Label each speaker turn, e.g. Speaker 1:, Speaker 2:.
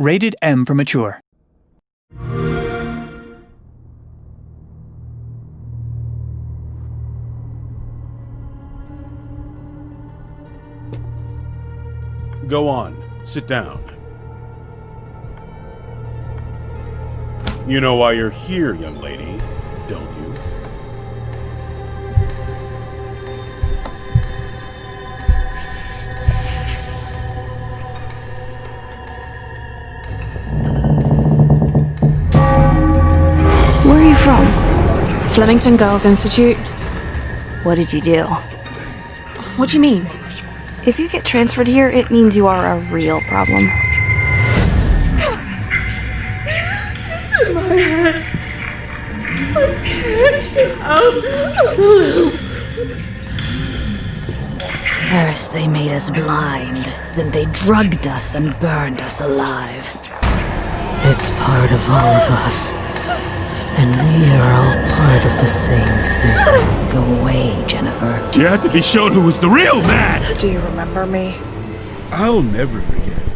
Speaker 1: Rated M for Mature.
Speaker 2: Go on. Sit down. You know why you're here, young lady, don't you?
Speaker 3: From?
Speaker 4: Flemington Girls Institute?
Speaker 3: What did you do?
Speaker 4: What do you mean?
Speaker 3: If you get transferred here, it means you are a real problem. It's in my head. I can't get out.
Speaker 5: First, they made us blind, then they drugged us and burned us alive. It's part of all of us. And we are all part of the same thing. Go away, Jennifer.
Speaker 2: You had to be shown who was the real man!
Speaker 3: Do you remember me?
Speaker 2: I'll never forget a